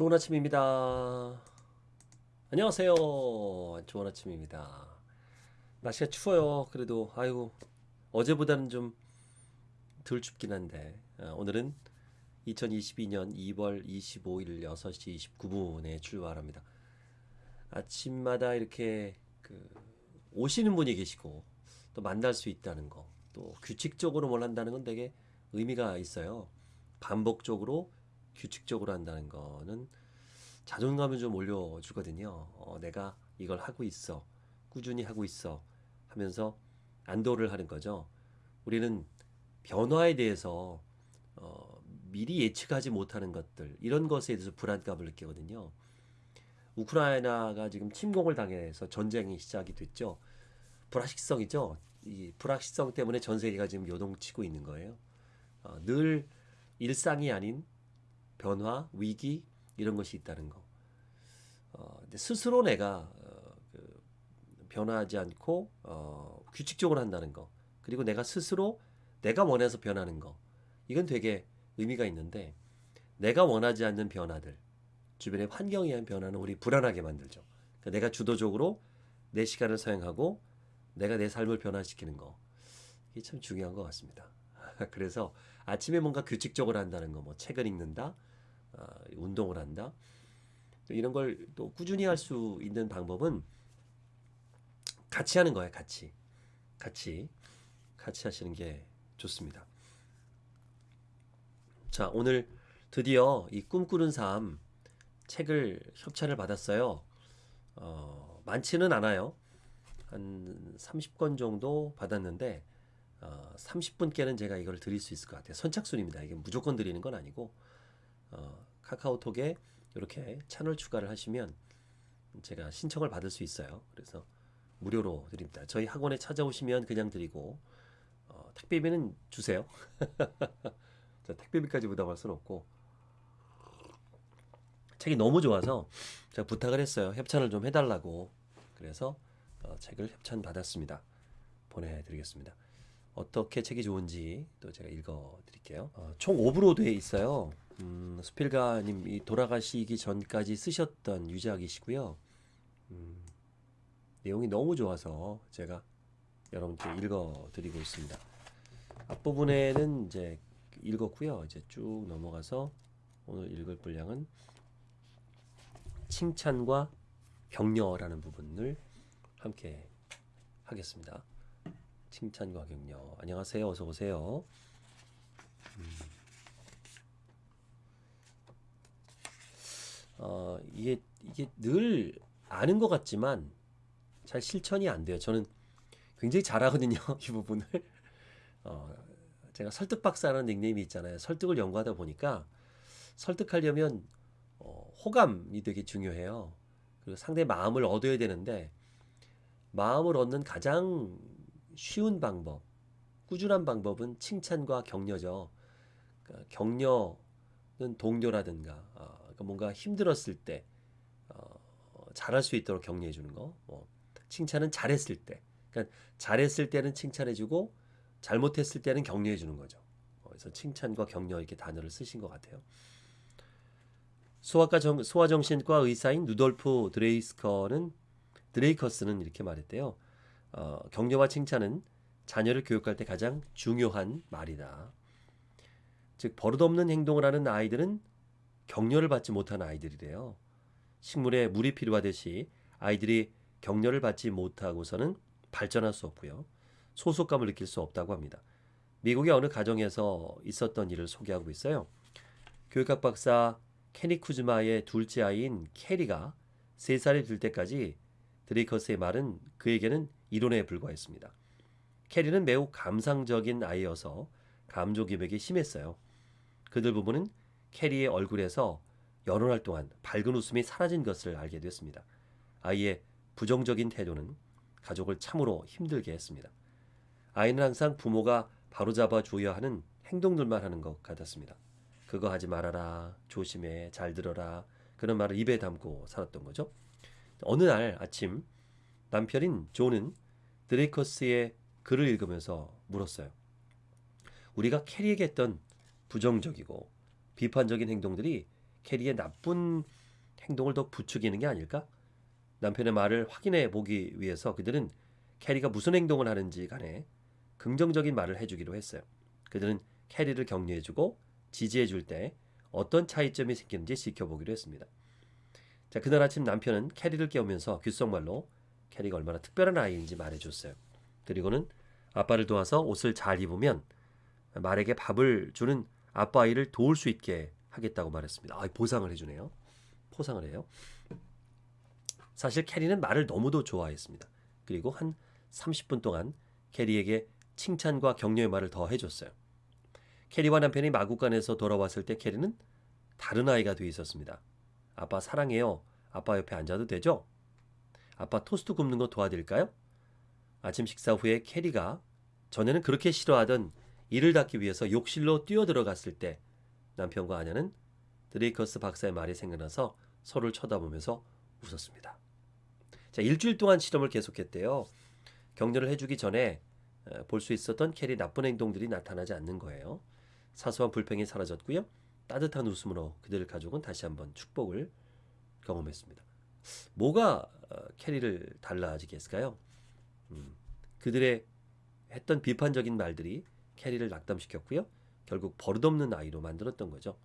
좋은 아침입니다. 안녕하세요. 좋은 아침입니다. 날씨가 추워요. 그래도 아이고 어제보다는 좀 덜 춥긴 한데 아, 오늘은 2022년 2월 25일 6시 29분에 출발합니다. 아침마다 이렇게 그 오시는 분이 계시고 또 만날 수 있다는 거, 또 규칙적으로 뭘 한다는 건 되게 의미가 있어요. 반복적으로 규칙적으로 한다는 거는 자존감을 좀 올려주거든요. 어, 내가 이걸 하고 있어. 꾸준히 하고 있어. 하면서 안도를 하는 거죠. 우리는 변화에 대해서 어, 미리 예측하지 못하는 것들, 이런 것에 대해서 불안감을 느끼거든요. 우크라이나가 지금 침공을 당해서 전쟁이 시작이 됐죠. 불확실성이죠. 이 불확실성 때문에 전 세계가 지금 요동치고 있는 거예요. 어, 늘 일상이 아닌 변화, 위기 이런 것이 있다는 거. 어, 스스로 내가 어, 그 변화하지 않고 어, 규칙적으로 한다는 거. 그리고 내가 스스로 내가 원해서 변하는 거. 이건 되게 의미가 있는데 내가 원하지 않는 변화들, 주변의 환경에 의한 변화는 우리 불안하게 만들죠. 그러니까 내가 주도적으로 내 시간을 사용하고 내가 내 삶을 변화시키는 거. 이게 참 중요한 것 같습니다. 그래서 아침에 뭔가 규칙적으로 한다는 거, 뭐 책을 읽는다, 어, 운동을 한다. 이런 걸 또 꾸준히 할 수 있는 방법은 같이 하는 거예요. 같이, 같이, 같이 하시는 게 좋습니다. 자, 오늘 드디어 이 꿈꾸는 삶 책을 협찬을 받았어요. 어, 많지는 않아요. 한 30권 정도 받았는데 어, 30분께는 제가 이걸 드릴 수 있을 것 같아요. 선착순입니다. 이게 무조건 드리는 건 아니고 어, 카카오톡에 이렇게 채널 추가를 하시면 제가 신청을 받을 수 있어요. 그래서 무료로 드립니다. 저희 학원에 찾아오시면 그냥 드리고 어, 택배비는 주세요. 자, 택배비까지 부담할 수는 없고 책이 너무 좋아서 제가 부탁을 했어요. 협찬을 좀 해달라고. 그래서 어, 책을 협찬 받았습니다. 보내드리겠습니다. 어떻게 책이 좋은지 또 제가 읽어드릴게요. 어, 총 5부로 되어 있어요. 음, 스필가님이 돌아가시기 전까지 쓰셨던 유작이시고요. 음, 내용이 너무 좋아서 제가 여러분께 읽어드리고 있습니다. 앞부분에는 이제 읽었고요. 이제 쭉 넘어가서 오늘 읽을 분량은 칭찬과 격려라는 부분을 함께 하겠습니다. 칭찬과 격려. 안녕하세요. 어서 오세요. 음. 어, 이게 이게 늘 아는 것 같지만 잘 실천이 안 돼요. 저는 굉장히 잘하거든요. 이 부분을. 어, 제가 설득 박사라는 닉네임이 있잖아요. 설득을 연구하다 보니까 설득하려면 어, 호감이 되게 중요해요. 그리고 상대 마음을 얻어야 되는데 마음을 얻는 가장 쉬운 방법, 꾸준한 방법은 칭찬과 격려죠. 그러니까 격려는 동료라든가 어, 그러니까 뭔가 힘들었을 때 어, 잘할 수 있도록 격려해 주는 거. 뭐, 칭찬은 잘했을 때. 그러니까 잘했을 때는 칭찬해 주고 잘못했을 때는 격려해 주는 거죠. 그래서 칭찬과 격려 이렇게 단어를 쓰신 것 같아요. 소아과 정, 소아정신과 의사인 누돌프 드레이스커는 드레이커스는 이렇게 말했대요. 어, 격려와 칭찬은 자녀를 교육할 때 가장 중요한 말이다. 즉 버릇없는 행동을 하는 아이들은 격려를 받지 못하는 아이들이래요. 식물에 물이 필요하듯이 아이들이 격려를 받지 못하고서는 발전할 수 없고요. 소속감을 느낄 수 없다고 합니다. 미국의 어느 가정에서 있었던 일을 소개하고 있어요. 교육학 박사 케니 쿠즈마의 둘째 아이인 캐리가 3살이 될 때까지 드레이커스의 말은 그에게는 이론에 불과했습니다. 캐리는 매우 감상적인 아이여서 감정 기백이 심했어요. 그들 부부는 캐리의 얼굴에서 여러 날 동안 밝은 웃음이 사라진 것을 알게 됐습니다. 아이의 부정적인 태도는 가족을 참으로 힘들게 했습니다. 아이는 항상 부모가 바로잡아 줘야 하는 행동들만 하는 것 같았습니다. 그거 하지 말아라, 조심해, 잘 들어라 그런 말을 입에 담고 살았던 거죠. 어느 날 아침 남편인 조는 드레이커스의 글을 읽으면서 물었어요. 우리가 캐리에게 했던 부정적이고 비판적인 행동들이 캐리의 나쁜 행동을 더 부추기는 게 아닐까? 남편의 말을 확인해 보기 위해서 그들은 캐리가 무슨 행동을 하는지 간에 긍정적인 말을 해주기로 했어요. 그들은 캐리를 격려해주고 지지해줄 때 어떤 차이점이 생기는지 지켜보기로 했습니다. 자, 그날 아침 남편은 캐리를 깨우면서 귓속말로 캐리가 얼마나 특별한 아이인지 말해줬어요. 그리고는 아빠를 도와서 옷을 잘 입으면 말에게 밥을 주는 아빠 아이를 도울 수 있게 하겠다고 말했습니다. 아, 보상을 해주네요. 포상을 해요. 사실 캐리는 말을 너무도 좋아했습니다. 그리고 한 30분 동안 캐리에게 칭찬과 격려의 말을 더 해줬어요. 캐리와 남편이 마구간에서 돌아왔을 때 캐리는 다른 아이가 돼 있었습니다. 아빠 사랑해요. 아빠 옆에 앉아도 되죠? 아빠 토스트 굽는 거 도와드릴까요? 아침 식사 후에 캐리가 전에는 그렇게 싫어하던 이를 닦기 위해서 욕실로 뛰어들어갔을 때 남편과 아내는 드레이커스 박사의 말이 생각나서 서로를 쳐다보면서 웃었습니다. 자, 일주일 동안 실험을 계속했대요. 격려를 해주기 전에 볼 수 있었던 캐리 나쁜 행동들이 나타나지 않는 거예요. 사소한 불평이 사라졌고요. 따뜻한 웃음으로 그들 가족은 다시 한번 축복을 경험했습니다. 뭐가 어, 캐리를 달라지게 했을까요? 음, 그들의 했던 비판적인 말들이 캐리를 낙담시켰고요. 결국 버릇없는 아이로 만들었던 거죠.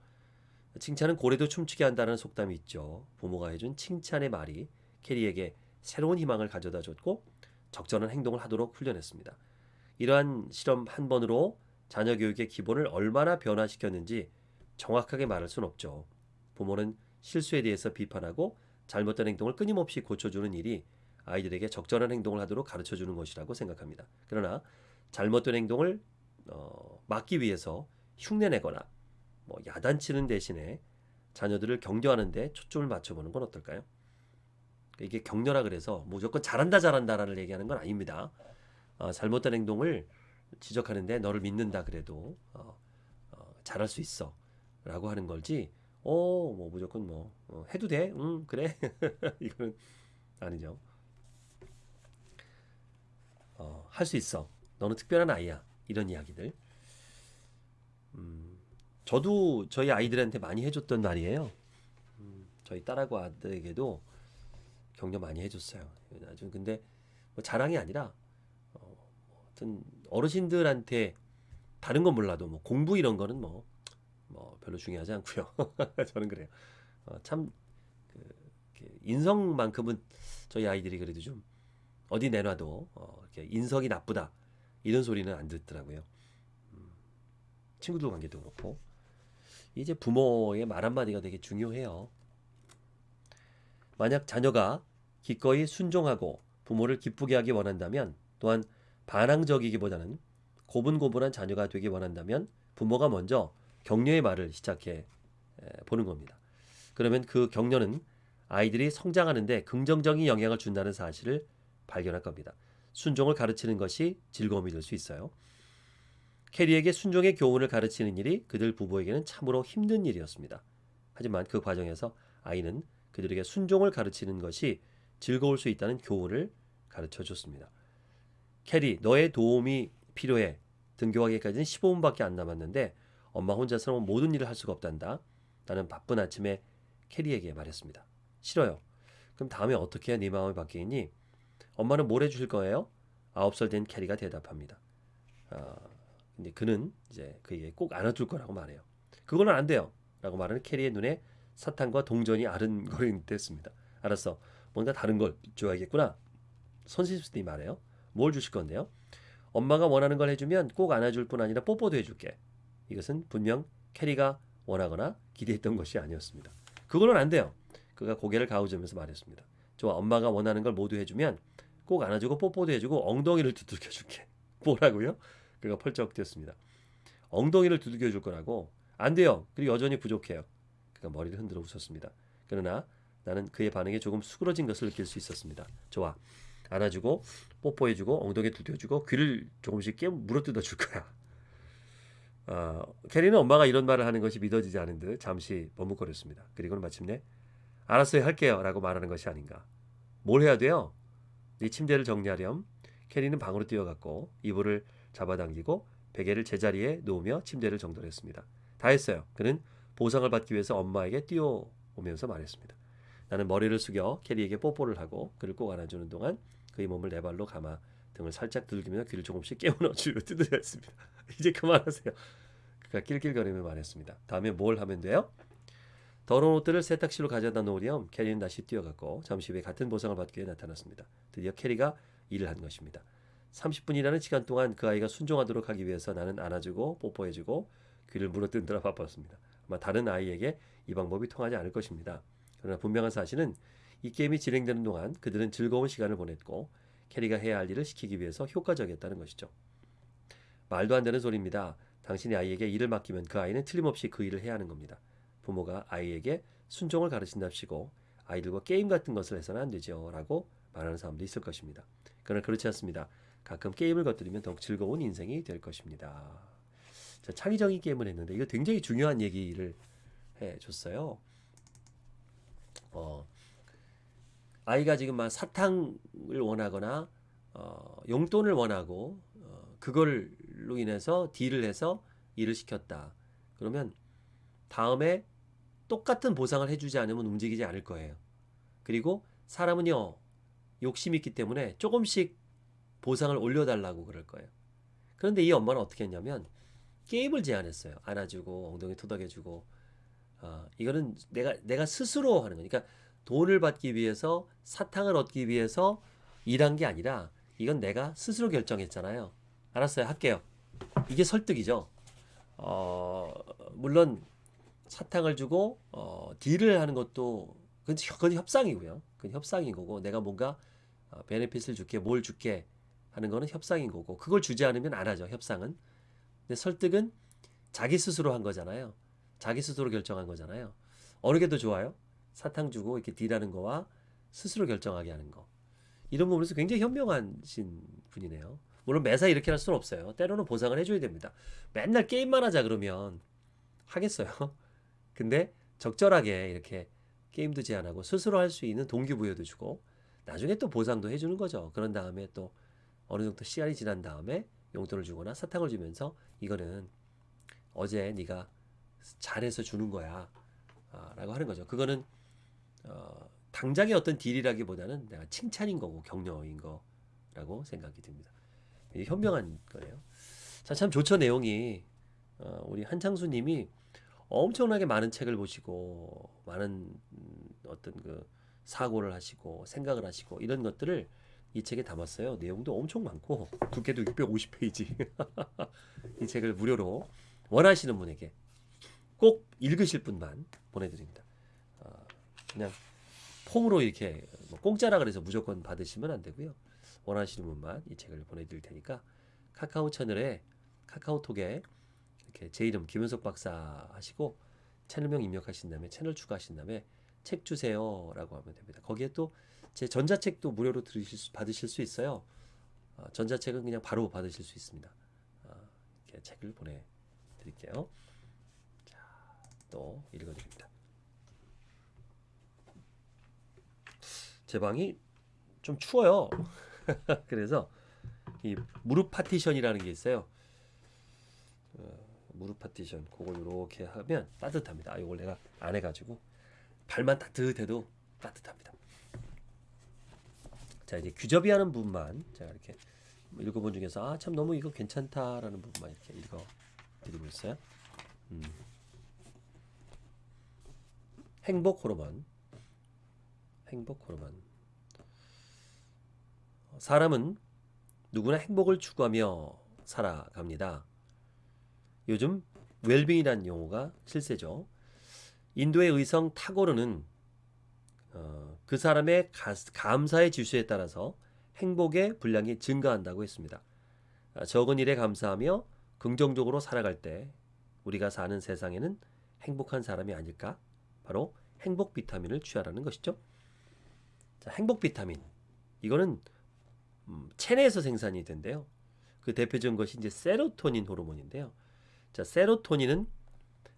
칭찬은 고래도 춤추게 한다는 속담이 있죠. 부모가 해준 칭찬의 말이 캐리에게 새로운 희망을 가져다 줬고 적절한 행동을 하도록 훈련했습니다. 이러한 실험 한 번으로 자녀 교육의 기본을 얼마나 변화시켰는지 정확하게 말할 수는 없죠. 부모는 실수에 대해서 비판하고 잘못된 행동을 끊임없이 고쳐주는 일이 아이들에게 적절한 행동을 하도록 가르쳐 주는 것이라고 생각합니다. 그러나 잘못된 행동을 어, 막기 위해서 흉내내거나 뭐 야단치는 대신에 자녀들을 격려하는데 초점을 맞춰보는 건 어떨까요? 이게 격려라 그래서 무조건 잘한다 잘한다라는 얘기하는 건 아닙니다. 어, 잘못된 행동을 지적하는데 너를 믿는다 그래도 어, 어, 잘할 수 있어라고 하는 걸지. 어 뭐 무조건 뭐 어, 해도 돼? 응 그래 이거는 아니죠. 어, 할수 있어. 너는 특별한 아이야. 이런 이야기들. 음, 저도 저희 아이들한테 많이 해줬던 말이에요. 음, 저희 딸하고 아들에게도 격려 많이 해줬어요. 아주 근데 뭐 자랑이 아니라 어, 하여튼 어르신들한테 다른 건 몰라도 뭐 공부 이런 거는 뭐, 뭐 별로 중요하지 않고요. 저는 그래요. 어, 참 그, 인성만큼은 저희 아이들이 그래도 좀 어디 내놔도 어, 인성이 나쁘다 이런 소리는 안 듣더라고요. 음, 친구들 관계도 그렇고 이제 부모의 말 한마디가 되게 중요해요. 만약 자녀가 기꺼이 순종하고 부모를 기쁘게 하기 원한다면 또한 반항적이기보다는 고분고분한 자녀가 되기 원한다면 부모가 먼저 격려의 말을 시작해 보는 겁니다. 그러면 그 격려는 아이들이 성장하는데 긍정적인 영향을 준다는 사실을 발견할 겁니다. 순종을 가르치는 것이 즐거움이 될 수 있어요. 캐리에게 순종의 교훈을 가르치는 일이 그들 부부에게는 참으로 힘든 일이었습니다. 하지만 그 과정에서 아이는 그들에게 순종을 가르치는 것이 즐거울 수 있다는 교훈을 가르쳐 줬습니다. 캐리, 너의 도움이 필요해. 등교하기까지는 15분밖에 안 남았는데 엄마 혼자서는 모든 일을 할 수가 없단다. 나는 바쁜 아침에 캐리에게 말했습니다. 싫어요. 그럼 다음에 어떻게 해야 네 마음이 바뀌니? 엄마는 뭘 해주실 거예요? 아홉 살 된 캐리가 대답합니다. 아, 근데 그는 이제 그에게 꼭 안아줄 거라고 말해요. 그거는 안 돼요. 라고 말하는 캐리의 눈에 사탕과 동전이 아른거리는 듯했습니다. 알았어. 뭔가 다른 걸 줘야겠구나. 선생님이 말해요. 뭘 주실 건데요? 엄마가 원하는 걸 해주면 꼭 안아줄 뿐 아니라 뽀뽀도 해줄게. 이것은 분명 캐리가 원하거나 기대했던 것이 아니었습니다. 그거는 안 돼요. 그가 고개를 가우자면서 말했습니다. 좋아, 엄마가 원하는 걸 모두 해주면 꼭 안아주고 뽀뽀도 해주고 엉덩이를 두들겨 줄게. 뭐라고요? 그가 펄쩍 뛰었습니다. 엉덩이를 두들겨 줄 거라고? 안 돼요. 그리고 여전히 부족해요. 그가 머리를 흔들어 웃었습니다. 그러나 나는 그의 반응에 조금 수그러진 것을 느낄 수 있었습니다. 좋아. 안아주고 뽀뽀해주고 엉덩이 두드려주고 귀를 조금씩 깨 물어뜯어 줄 거야. 어, 캐리는 엄마가 이런 말을 하는 것이 믿어지지 않은 듯 잠시 머뭇거렸습니다. 그리고는 마침내 알았어요 할게요 라고 말하는 것이 아닌가. 뭘 해야 돼요? 네 침대를 정리하렴. 캐리는 방으로 뛰어갔고 이불을 잡아당기고 베개를 제자리에 놓으며 침대를 정돈했습니다. 다 했어요. 그는 보상을 받기 위해서 엄마에게 뛰어오면서 말했습니다. 나는 머리를 숙여 캐리에게 뽀뽀를 하고 그를 꼭 안아주는 동안 그의 몸을 내 발로 감아 등을 살짝 들기며 귀를 조금씩 깨우는 주로 두드렸습니다. 이제 그만하세요. 그가 낄낄거리며 말했습니다. 다음에 뭘 하면 돼요? 더러운 옷들을 세탁실로 가져다 놓으렴 캐리는 다시 뛰어갔고 잠시 후에 같은 보상을 받기 위해 나타났습니다. 드디어 캐리가 일을 한 것입니다. 30분이라는 시간 동안 그 아이가 순종하도록 하기 위해서 나는 안아주고 뽀뽀해주고 귀를 물어뜯느라 바빴습니다. 아마 다른 아이에게 이 방법이 통하지 않을 것입니다. 그러나 분명한 사실은 이 게임이 진행되는 동안 그들은 즐거운 시간을 보냈고 캐리가 해야 할 일을 시키기 위해서 효과적이었다는 것이죠. 말도 안 되는 소리입니다. 당신이 아이에게 일을 맡기면 그 아이는 틀림없이 그 일을 해야 하는 겁니다. 부모가 아이에게 순종을 가르친답시고 아이들과 게임 같은 것을 해서는 안 되죠. 라고 말하는 사람도 있을 것입니다. 그러나 그렇지 않습니다. 가끔 게임을 건드리면 더욱 즐거운 인생이 될 것입니다. 자, 창의적인 게임을 했는데 이거 굉장히 중요한 얘기를 해줬어요. 어, 아이가 지금 막 사탕을 원하거나 어, 용돈을 원하고 어, 그걸로 인해서 딜을 해서 일을 시켰다. 그러면 다음에 똑같은 보상을 해주지 않으면 움직이지 않을 거예요. 그리고 사람은요 욕심이 있기 때문에 조금씩 보상을 올려달라고 그럴 거예요. 그런데 이 엄마는 어떻게 했냐면 게임을 제안했어요. 안아주고 엉덩이 토닥여주고 어, 이거는 내가 내가 스스로 하는 거니까 돈을 받기 위해서 사탕을 얻기 위해서 일한 게 아니라 이건 내가 스스로 결정했잖아요. 알았어요, 할게요. 이게 설득이죠. 어, 물론 사탕을 주고 어, 딜을 하는 것도 그건, 협상이고요. 그건 협상인 거고 내가 뭔가 어, 베네핏을 줄게, 뭘 줄게 하는 거는 협상인 거고 그걸 주지 않으면 안 하죠. 협상은. 근데 설득은 자기 스스로 한 거잖아요. 자기 스스로 결정한 거잖아요. 어느 게 더 좋아요? 사탕 주고 이렇게 딜하는 거와 스스로 결정하게 하는 거. 이런 부분에서 굉장히 현명하신 분이네요. 물론 매사 이렇게 할 수는 없어요. 때로는 보상을 해줘야 됩니다. 맨날 게임만 하자 그러면 하겠어요. 근데 적절하게 이렇게 게임도 제한하고 스스로 할 수 있는 동기부여도 주고 나중에 또 보상도 해주는 거죠. 그런 다음에 또 어느 정도 시간이 지난 다음에 용돈을 주거나 사탕을 주면서 이거는 어제 네가 잘해서 주는 거야 아, 라고 하는 거죠. 그거는 어, 당장의 어떤 딜이라기보다는 내가 칭찬인 거고 격려인 거라고 생각이 듭니다. 현명한 거예요. 자, 참 좋죠 내용이 어, 우리 한창수님이 엄청나게 많은 책을 보시고 많은 음, 어떤 그 사고를 하시고 생각을 하시고 이런 것들을 이 책에 담았어요. 내용도 엄청 많고 두께도 650페이지. 이 책을 무료로 원하시는 분에게 꼭 읽으실 분만 보내드립니다. 어, 그냥 폼으로 이렇게 뭐 공짜라 그래서 무조건 받으시면 안 되고요. 원하시는 분만 이 책을 보내드릴 테니까 카카오 채널에 카카오톡에 이렇게 제 이름 김현석 박사 하시고 채널명 입력하신 다음에 채널 추가하신 다음에 책 주세요 라고 하면 됩니다. 거기에 또 제 전자책도 무료로 들으실 수, 받으실 수 있어요. 어, 전자책은 그냥 바로 받으실 수 있습니다. 어, 이렇게 책을 보내드릴게요. 자, 또 읽어드립니다. 제 방이 좀 추워요. 그래서 이 무릎 파티션이라는 게 있어요. 어, 무릎 파티션 그걸 이렇게 하면 따뜻합니다. 아, 이걸 내가 안 해가지고 발만 따뜻해도 따뜻합니다. 자 이제 규접이 하는 부분만 제가 이렇게 읽어본 중에서 아 참 너무 이거 괜찮다라는 부분만 이렇게 읽어 드리고 있어요. 음. 행복 호르몬 행복 호르몬 사람은 누구나 행복을 추구하며 살아갑니다. 요즘 웰빙이라는 용어가 실세죠. 인도의 의성 타고르는 어, 그 사람의 가, 감사의 지수에 따라서 행복의 분량이 증가한다고 했습니다. 아, 적은 일에 감사하며 긍정적으로 살아갈 때 우리가 사는 세상에는 행복한 사람이 아닐까? 바로 행복 비타민을 취하라는 것이죠. 자, 행복 비타민 이거는 음, 체내에서 생산이 된대요. 그 대표적인 것이 이제 세로토닌 호르몬인데요. 자, 세로토닌은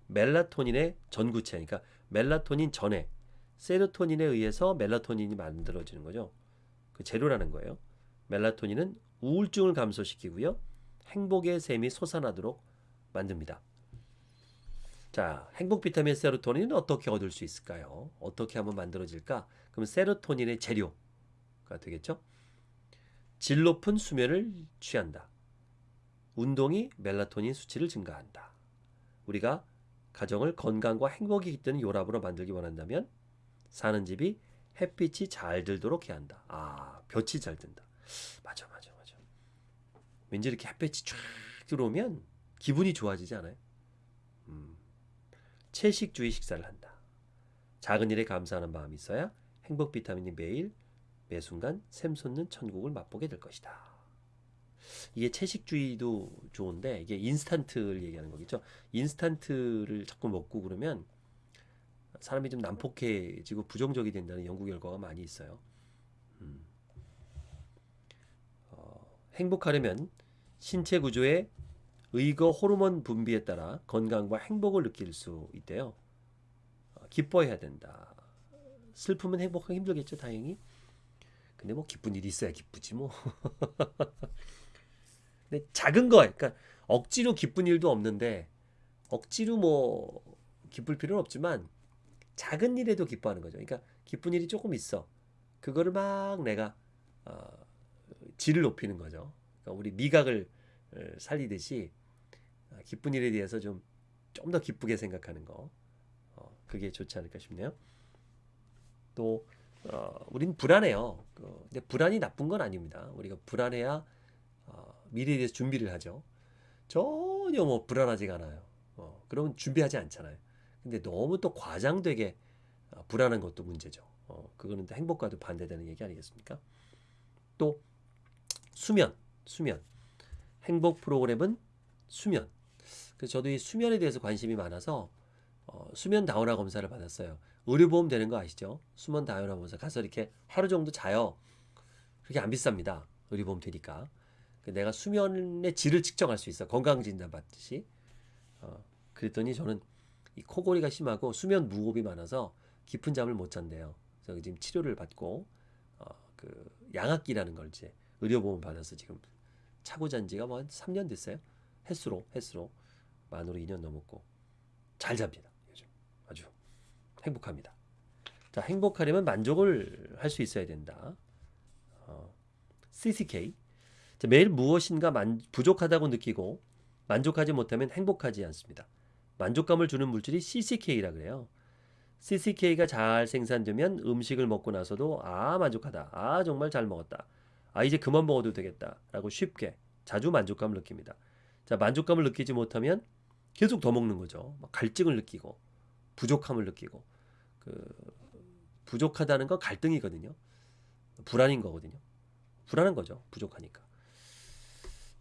멜라토닌의 전구체, 그러니까 멜라토닌 전에 세로토닌에 의해서 멜라토닌이 만들어지는 거죠. 그 재료라는 거예요. 멜라토닌은 우울증을 감소시키고요. 행복의 샘이 솟아나도록 만듭니다. 자, 행복 비타민 세로토닌은 어떻게 얻을 수 있을까요? 어떻게 하면 만들어질까? 그럼 세로토닌의 재료가 되겠죠? 질 높은 수면을 취한다. 운동이 멜라토닌 수치를 증가한다. 우리가 가정을 건강과 행복이 깃드는 요람으로 만들기 원한다면 사는 집이 햇빛이 잘 들도록 해야 한다. 아, 볕이 잘 든다. 맞아, 맞아, 맞아. 왠지 이렇게 햇빛이 쫙 들어오면 기분이 좋아지지 않아요? 음. 채식주의 식사를 한다. 작은 일에 감사하는 마음이 있어야 행복 비타민이 매일 매 순간 샘솟는 천국을 맛보게 될 것이다. 이게 채식주의도 좋은데 이게 인스턴트를 얘기하는 거겠죠. 인스턴트를 자꾸 먹고 그러면 사람이 좀 난폭해지고 부정적이 된다는 연구 결과가 많이 있어요. 음. 어, 행복하려면 신체 구조의 의거 호르몬 분비에 따라 건강과 행복을 느낄 수 있대요. 어, 기뻐해야 된다. 슬프면 행복하기 힘들겠죠, 다행히. 근데 뭐 기쁜 일이 있어야 기쁘지 뭐. 근데 작은 거, 그러니까 억지로 기쁜 일도 없는데 억지로 뭐 기쁠 필요는 없지만 작은 일에도 기뻐하는 거죠. 그러니까 기쁜 일이 조금 있어. 그거를 막 내가 어, 질을 높이는 거죠. 그러니까 우리 미각을 어, 살리듯이 어, 기쁜 일에 대해서 좀 좀 더 기쁘게 생각하는 거. 어, 그게 좋지 않을까 싶네요. 또 어, 우린 불안해요. 그, 근데 불안이 나쁜 건 아닙니다. 우리가 불안해야 어, 미래에 대해서 준비를 하죠. 전혀 뭐 불안하지가 않아요. 어, 그러면 준비하지 않잖아요. 근데 너무 또 과장되게 어, 불안한 것도 문제죠. 어, 그거는 또 행복과도 반대되는 얘기 아니겠습니까? 또 수면, 수면. 행복 프로그램은 수면. 그래서 저도 이 수면에 대해서 관심이 많아서 어, 수면 다운화 검사를 받았어요. 의료보험 되는 거 아시죠? 수면 다운화 검사 가서 이렇게 하루 정도 자요. 그렇게 안 비쌉니다. 의료보험 되니까. 그 내가 수면의 질을 측정할 수 있어. 건강 진단 받듯이. 어, 그랬더니 저는 이 코골이가 심하고 수면 무호흡이 많아서 깊은 잠을 못 잔대요. 그래서 지금 치료를 받고 어, 그 양압기라는 걸 이제 의료보험 받아서 지금 차고 잔 지가 뭐 한 3년 됐어요. 횟수로 횟수로 만으로 2년 넘었고 잘 잡니다. 요즘 아주 행복합니다. 자 행복하려면 만족을 할 수 있어야 된다. 어, CCK 자, 매일 무엇인가 만, 부족하다고 느끼고 만족하지 못하면 행복하지 않습니다. 만족감을 주는 물질이 CCK라 그래요. CCK가 잘 생산되면 음식을 먹고 나서도 아 만족하다. 아 정말 잘 먹었다. 아 이제 그만 먹어도 되겠다 라고 쉽게 자주 만족감을 느낍니다. 자 만족감을 느끼지 못하면 계속 더 먹는 거죠. 막 갈증을 느끼고 부족함을 느끼고 그 부족하다는 건 갈등이거든요. 불안인 거거든요. 불안한 거죠. 부족하니까.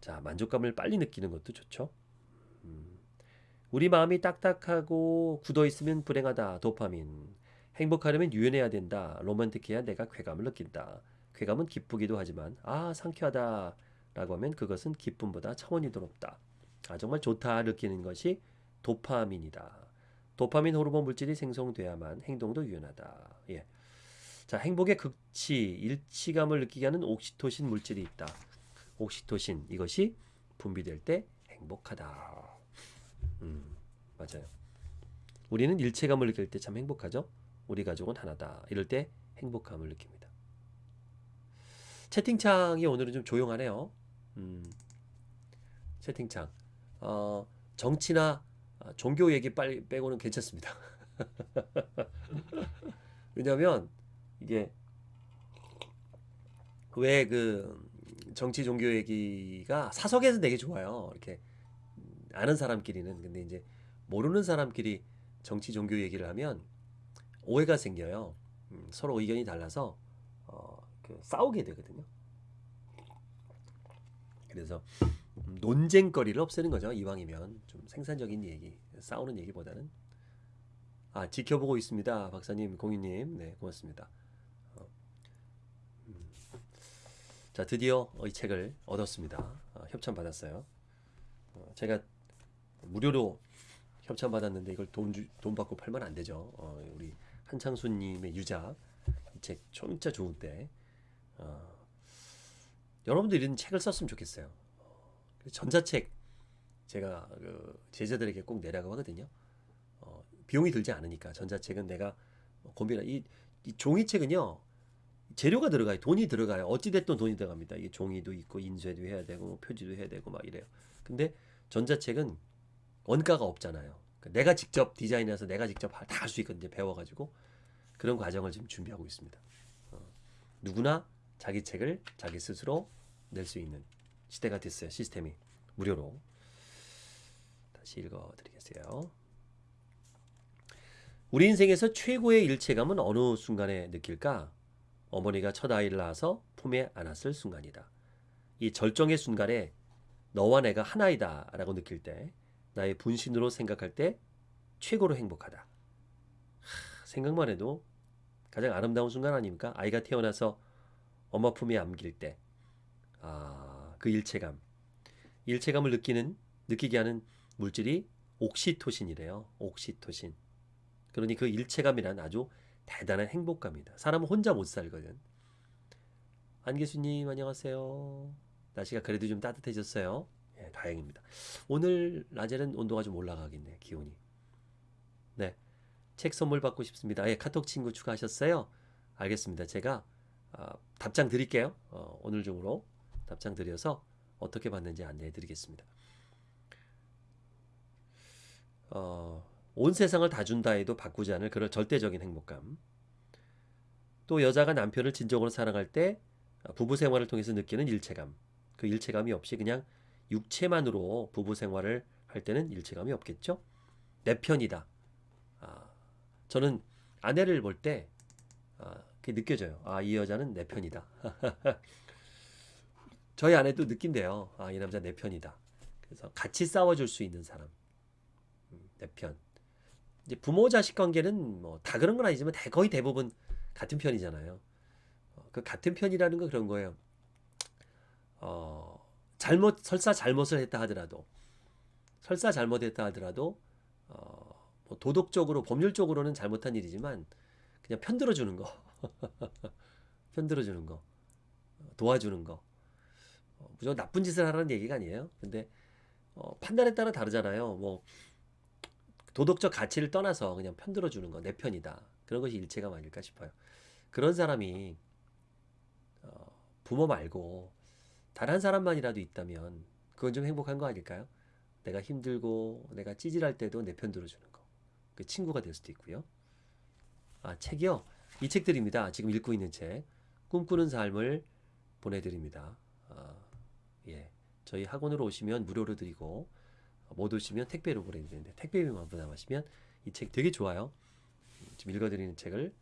자 만족감을 빨리 느끼는 것도 좋죠. 음. 우리 마음이 딱딱하고 굳어 있으면 불행하다. 도파민. 행복하려면 유연해야 된다. 로맨틱해야 내가 쾌감을 느낀다. 쾌감은 기쁘기도 하지만 아 상쾌하다 라고 하면 그것은 기쁨보다 차원이 더 높다. 아 정말 좋다 느끼는 것이 도파민이다. 도파민 호르몬 물질이 생성돼야만 행동도 유연하다. 예. 자 행복의 극치 일치감을 느끼게 하는 옥시토신 물질이 있다. 옥시토신 이것이 분비될 때 행복하다. 음, 맞아요. 우리는 일체감을 느낄 때 참 행복하죠. 우리 가족은 하나다. 이럴 때 행복감을 느낍니다. 채팅창이 오늘은 좀 조용하네요. 음, 채팅창. 어, 정치나 아, 종교 얘기 빨리 빼고는 괜찮습니다. 왜냐하면 이게 왜그 정치 종교 얘기가 사석에서 되게 좋아요. 이렇게 아는 사람끼리는 근데 이제 모르는 사람끼리 정치 종교 얘기를 하면 오해가 생겨요. 음, 서로 의견이 달라서 어, 그 싸우게 되거든요. 그래서 논쟁거리를 없애는 거죠. 이왕이면 좀 생산적인 얘기, 싸우는 얘기보다는 아 지켜보고 있습니다, 박사님, 공유님, 네 고맙습니다. 어, 음. 자 드디어 이 책을 얻었습니다. 어, 협찬 받았어요. 어, 제가 무료로 협찬 받았는데 이걸 돈, 주, 돈 받고 팔면 안 되죠. 어, 우리 한창수님의 유작 이책 진짜 좋은데 어, 여러분들 이런 책을 썼으면 좋겠어요. 어, 전자책 제가 그 제자들에게 꼭 내라고 하거든요. 비용이 들지 않으니까 전자책은 내가 고민을 이, 이 종이책은요 재료가 들어가요. 돈이 들어가요. 어찌 됐든 돈이 들어갑니다. 이게 종이도 있고 인쇄도 해야 되고 뭐 표지도 해야 되고 막 이래요. 근데 전자책은 원가가 없잖아요. 그러니까 내가 직접 디자인해서 내가 직접 다 할 수 있거든요. 배워가지고. 그런 과정을 지금 준비하고 있습니다. 어, 누구나 자기 책을 자기 스스로 낼 수 있는 시대가 됐어요. 시스템이 무료로. 다시 읽어드리겠어요. 우리 인생에서 최고의 일체감은 어느 순간에 느낄까? 어머니가 첫 아이를 낳아서 품에 안았을 순간이다. 이 절정의 순간에 너와 내가 하나이다 라고 느낄 때 나의 분신으로 생각할 때 최고로 행복하다. 하, 생각만 해도 가장 아름다운 순간 아닙니까? 아이가 태어나서 엄마 품에 안길 때, 아, 그 일체감. 일체감을 느끼는, 느끼게 하는 물질이 옥시토신이래요. 옥시토신. 그러니 그 일체감이란 아주 대단한 행복감이다. 사람은 혼자 못 살거든. 안계수님 안녕하세요. 날씨가 그래도 좀 따뜻해졌어요. 예, 다행입니다. 오늘 낮에는 온도가 좀 올라가겠네. 기온이. 네. 책 선물 받고 싶습니다. 예, 카톡 친구 추가하셨어요? 알겠습니다. 제가 아, 답장 드릴게요. 어, 오늘 중으로 답장 드려서 어떻게 받는지 안내해 드리겠습니다. 어, 온 세상을 다 준다 해도 바꾸지 않을 그런 절대적인 행복감. 또 여자가 남편을 진정으로 사랑할 때 부부 생활을 통해서 느끼는 일체감. 그 일체감이 없이 그냥 육체만으로 부부 생활을 할 때는 일체감이 없겠죠? 내 편이다. 아, 저는 아내를 볼때 아, 그게 느껴져요. 아, 이 여자는 내 편이다. 저희 아내도 느낀대요. 아, 이 남자 내 편이다. 그래서 같이 싸워줄 수 있는 사람. 내 편. 이제 부모 자식 관계는 뭐 다 그런 건 아니지만 대, 거의 대부분 같은 편이잖아요. 어, 그 같은 편이라는 건 그런 거예요. 어, 잘못 설사 잘못을 했다 하더라도 설사 잘못했다 하더라도 어, 뭐 도덕적으로 법률적으로는 잘못한 일이지만 그냥 편들어 주는 거. 편들어 주는 거. 도와주는 거. 어, 무조건 나쁜 짓을 하라는 얘기가 아니에요. 근데 어, 판단에 따라 다르잖아요. 뭐 도덕적 가치를 떠나서 그냥 편들어 주는 거 내 편이다. 그런 것이 일체감 아닐까 싶어요. 그런 사람이 어, 부모 말고 다른 사람만이라도 있다면 그건 좀 행복한 거 아닐까요? 내가 힘들고 내가 찌질할 때도 내 편 들어주는 거. 그 친구가 될 수도 있고요. 아 책이요? 이 책들입니다. 지금 읽고 있는 책. 꿈꾸는 삶을 보내드립니다. 아, 예. 저희 학원으로 오시면 무료로 드리고 못 오시면 택배로 보내드리는데 택배비만 부담하시면 이 책 되게 좋아요. 지금 읽어드리는 책을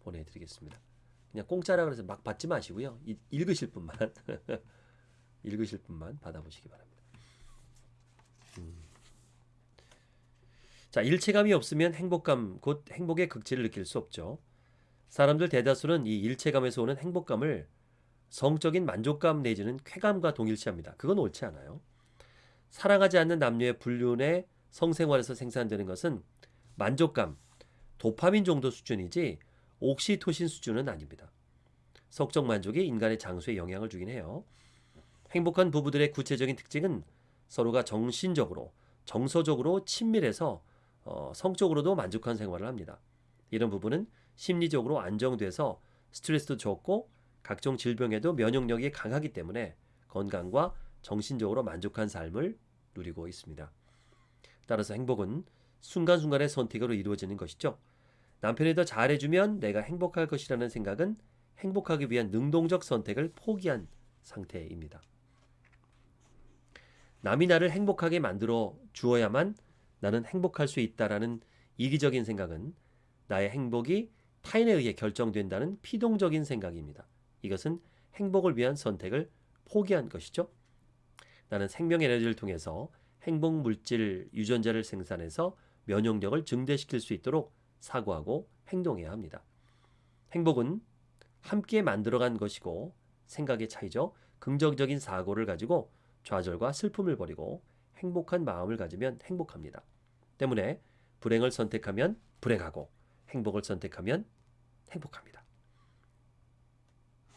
보내드리겠습니다. 그냥 공짜라 그래서 막 받지 마시고요. 이, 읽으실 분만 읽으실 분만 받아보시기 바랍니다. 음. 자 일체감이 없으면 행복감 곧 행복의 극치를 느낄 수 없죠. 사람들 대다수는 이 일체감에서 오는 행복감을 성적인 만족감 내지는 쾌감과 동일시합니다. 그건 옳지 않아요. 사랑하지 않는 남녀의 불륜의 성생활에서 생산되는 것은 만족감, 도파민 정도 수준이지 옥시토신 수준은 아닙니다. 성적 만족이 인간의 장수에 영향을 주긴 해요. 행복한 부부들의 구체적인 특징은 서로가 정신적으로, 정서적으로 친밀해서 어, 성적으로도 만족한 생활을 합니다. 이런 부부는 심리적으로 안정돼서 스트레스도 적고 각종 질병에도 면역력이 강하기 때문에 건강과 정신적으로 만족한 삶을 누리고 있습니다. 따라서 행복은 순간순간의 선택으로 이루어지는 것이죠. 남편이 더 잘해주면 내가 행복할 것이라는 생각은 행복하기 위한 능동적 선택을 포기한 상태입니다. 남이 나를 행복하게 만들어 주어야만 나는 행복할 수 있다라는 이기적인 생각은 나의 행복이 타인에 의해 결정된다는 피동적인 생각입니다. 이것은 행복을 위한 선택을 포기한 것이죠. 나는 생명 에너지를 통해서 행복 물질 유전자를 생산해서 면역력을 증대시킬 수 있도록 사고하고 행동해야 합니다. 행복은 함께 만들어간 것이고 생각의 차이죠. 긍정적인 사고를 가지고 좌절과 슬픔을 버리고 행복한 마음을 가지면 행복합니다. 때문에 불행을 선택하면 불행하고 행복을 선택하면 행복합니다.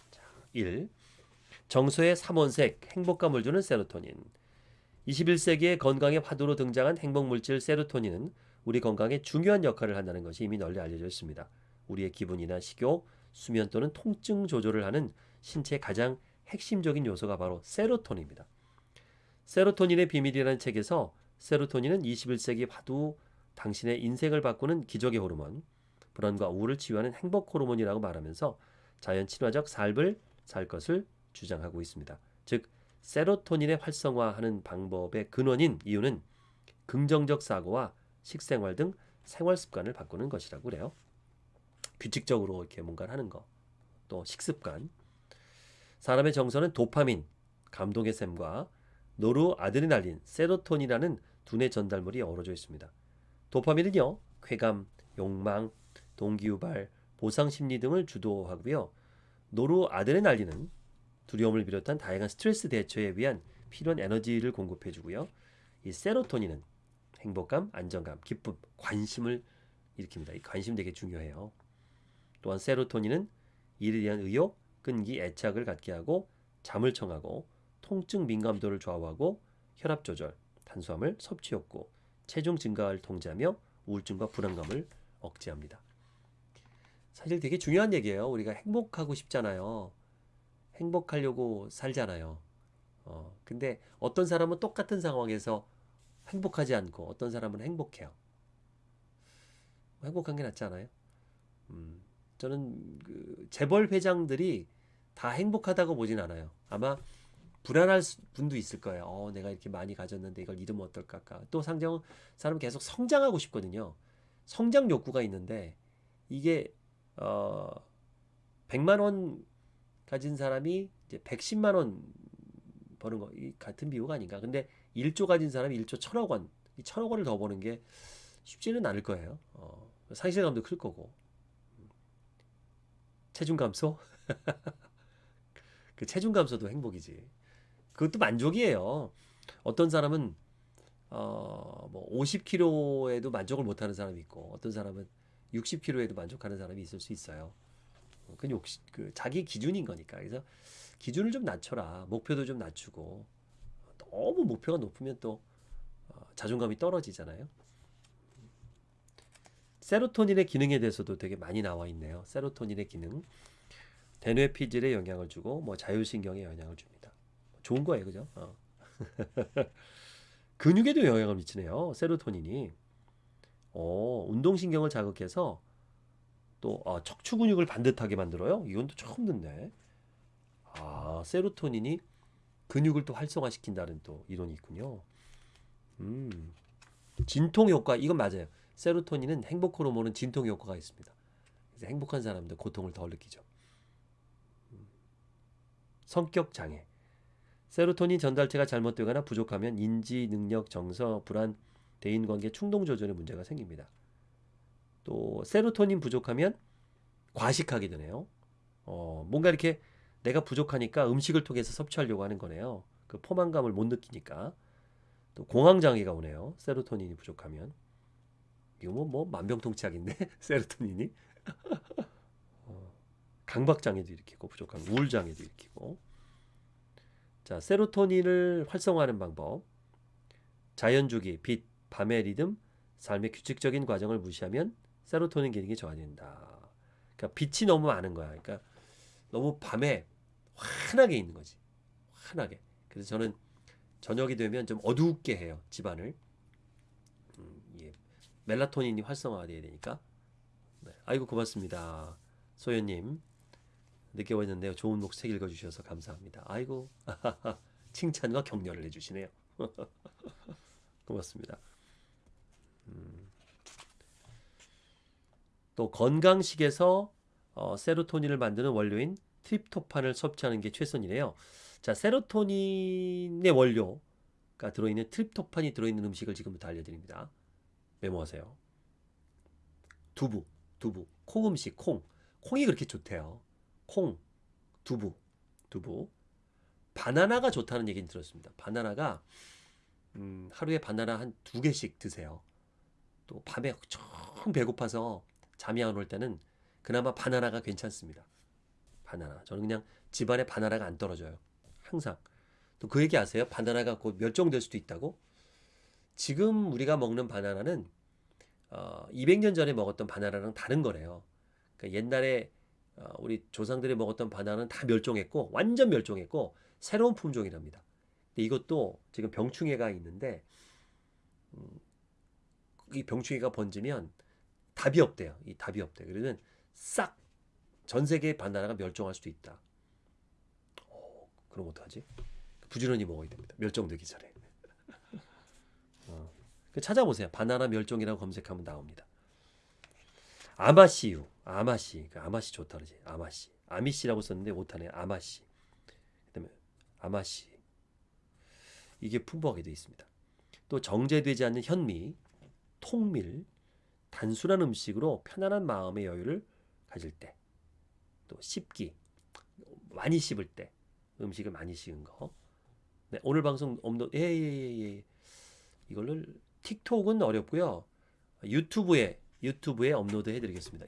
자, 1. 정서의 삼원색, 행복감을 주는 세로토닌. 21세기의 건강의 화두로 등장한 행복물질 세로토닌은 우리 건강에 중요한 역할을 한다는 것이 이미 널리 알려져 있습니다. 우리의 기분이나 식욕, 수면 또는 통증 조절을 하는 신체의 가장 핵심적인 요소가 바로 세로토닌입니다. 세로토닌의 비밀이라는 책에서 세로토닌은 21세기 화두 당신의 인생을 바꾸는 기적의 호르몬, 불안과 우울을 치유하는 행복 호르몬이라고 말하면서 자연 친화적 삶을 살 것을 주장하고 있습니다. 즉 세로토닌의 활성화하는 방법의 근원인 이유는 긍정적 사고와 식생활 등 생활 습관을 바꾸는 것이라고 그래요. 규칙적으로 이렇게 뭔가를 하는 거. 또 식습관. 사람의 정서는 도파민, 감동의 샘과 노르아드레날린, 세로토닌이라는 두뇌 전달물이 어우러져 있습니다. 도파민은요, 쾌감, 욕망, 동기유발, 보상 심리 등을 주도하고요. 노르아드레날린은 두려움을 비롯한 다양한 스트레스 대처에 위한 필요한 에너지를 공급해 주고요. 이 세로토닌은 행복감, 안정감, 기쁨, 관심을 일으킵니다. 이 관심 되게 중요해요. 또한 세로토닌은 일에 대한 의욕, 끈기, 애착을 갖게 하고 잠을 청하고 통증 민감도를 좌우하고 혈압 조절, 탄수화물 섭취 욕구, 체중 증가를 통제하며 우울증과 불안감을 억제합니다. 사실 되게 중요한 얘기예요. 우리가 행복하고 싶잖아요. 행복하려고 살잖아요. 어, 근데 어떤 사람은 똑같은 상황에서 행복하지 않고 어떤 사람은 행복해요. 행복한 게 낫지 않아요? 음, 저는 그 재벌 회장들이 다 행복하다고 보진 않아요. 아마 불안할 분도 있을 거예요. 어, 내가 이렇게 많이 가졌는데 이걸 잃으면 어떨까? 또 상정 사람 계속 성장하고 싶거든요. 성장 욕구가 있는데 이게 어 100만 원 가진 사람이 이제 110만 원 버는 거 같은 비유가 아닌가. 근데 1조 가진 사람이 1조 1000억 원, 이 1000억 원을 더 버는 게 쉽지는 않을 거예요. 어, 상실감도 클 거고. 체중 감소? 그 체중 감소도 행복이지. 그것도 만족이에요. 어떤 사람은 어뭐 50kg에도 만족을 못하는 사람이 있고 어떤 사람은 60kg에도 만족하는 사람이 있을 수 있어요. 그 욕심, 그 자기 기준인 거니까. 그래서 기준을 좀 낮춰라. 목표도 좀 낮추고 너무 목표가 높으면 또 어, 자존감이 떨어지잖아요. 세로토닌의 기능에 대해서도 되게 많이 나와 있네요. 세로토닌의 기능. 대뇌 피질에 영향을 주고 뭐 자율신경에 영향을 줍니다. 좋은 거예요, 그죠? 어. 근육에도 영향을 미치네요. 세로토닌이. 어, 운동신경을 자극해서 또 아, 척추 근육을 반듯하게 만들어요. 이건 또 처음 듣네. 아, 세로토닌이 근육을 또 활성화시킨다는 또 이론이 있군요. 음. 진통 효과 이건 맞아요. 세로토닌은 행복 호르몬은 진통 효과가 있습니다. 그래서 행복한 사람들 고통을 덜 느끼죠. 음. 성격 장애. 세로토닌 전달체가 잘못되거나 부족하면 인지 능력, 정서, 불안, 대인 관계, 충동 조절에 문제가 생깁니다. 또 세로토닌 부족하면 과식하게 되네요. 어, 뭔가 이렇게 내가 부족하니까 음식을 통해서 섭취하려고 하는 거네요. 그 포만감을 못 느끼니까. 또 공황 장애가 오네요. 세로토닌이 부족하면. 이거 뭐, 뭐 만병통치약인데 세로토닌이. 어, 강박 장애도 일으키고 부족한 우울 장애도 일으키고. 자, 세로토닌을 활성화하는 방법. 자연 주기, 빛, 밤의 리듬, 삶의 규칙적인 과정을 무시하면 세로토닌 기능이 저하된다. 그러니까 빛이 너무 많은 거야. 그러니까 너무 밤에 환하게 있는 거지. 환하게. 그래서 저는 저녁이 되면 좀 어둡게 해요. 집안을. 음, 예. 멜라토닌이 활성화돼야 되니까. 네. 아이고 고맙습니다. 소연님. 늦게 왔는데요. 좋은 녹색 읽어주셔서 감사합니다. 아이고 칭찬과 격려를 해주시네요. 고맙습니다. 음. 또 건강식에서 어, 세로토닌을 만드는 원료인 트립토판을 섭취하는 게 최선이래요. 자, 세로토닌의 원료가 들어있는 트립토판이 들어있는 음식을 지금부터 알려드립니다. 메모하세요. 두부, 두부, 콩 음식, 콩. 콩이 그렇게 좋대요. 콩, 두부, 두부. 바나나가 좋다는 얘기는 들었습니다. 바나나가 음, 하루에 바나나 한 두 개씩 드세요. 또 밤에 엄청 배고파서 잠이 안 올 때는 그나마 바나나가 괜찮습니다. 바나나. 저는 그냥 집안에 바나나가 안 떨어져요. 항상. 또 그 얘기 아세요? 바나나가 곧 멸종될 수도 있다고? 지금 우리가 먹는 바나나는 어, 200년 전에 먹었던 바나나랑 다른 거래요. 그러니까 옛날에 어, 우리 조상들이 먹었던 바나나는 다 멸종했고 완전 멸종했고 새로운 품종이랍니다. 근데 이것도 지금 병충해가 있는데 음, 이 병충해가 번지면 답이 없대요. 이 답이 없대요. 그러면 싹 전 세계 바나나가 멸종할 수도 있다. 어, 그럼 어떡하지? 부지런히 먹어야 됩니다. 멸종되기 전에. 어, 그 찾아보세요. 바나나 멸종이라고 검색하면 나옵니다. 아마씨유, 아마씨, 그 아마씨 좋다 그러지. 아마씨, 아미씨라고 썼는데 못하네. 아마씨. 그다음에 아마씨. 이게 풍부하게 되어 있습니다. 또 정제되지 않는 현미, 통밀, 단순한 음식으로 편안한 마음의 여유를 가질 때, 또 씹기, 많이 씹을 때, 음식을 많이 씹은 거. 네, 오늘 방송 업로드, 예, 예, 예, 예. 이걸로 틱톡은 어렵고요. 유튜브에 유튜브에 업로드 해드리겠습니다.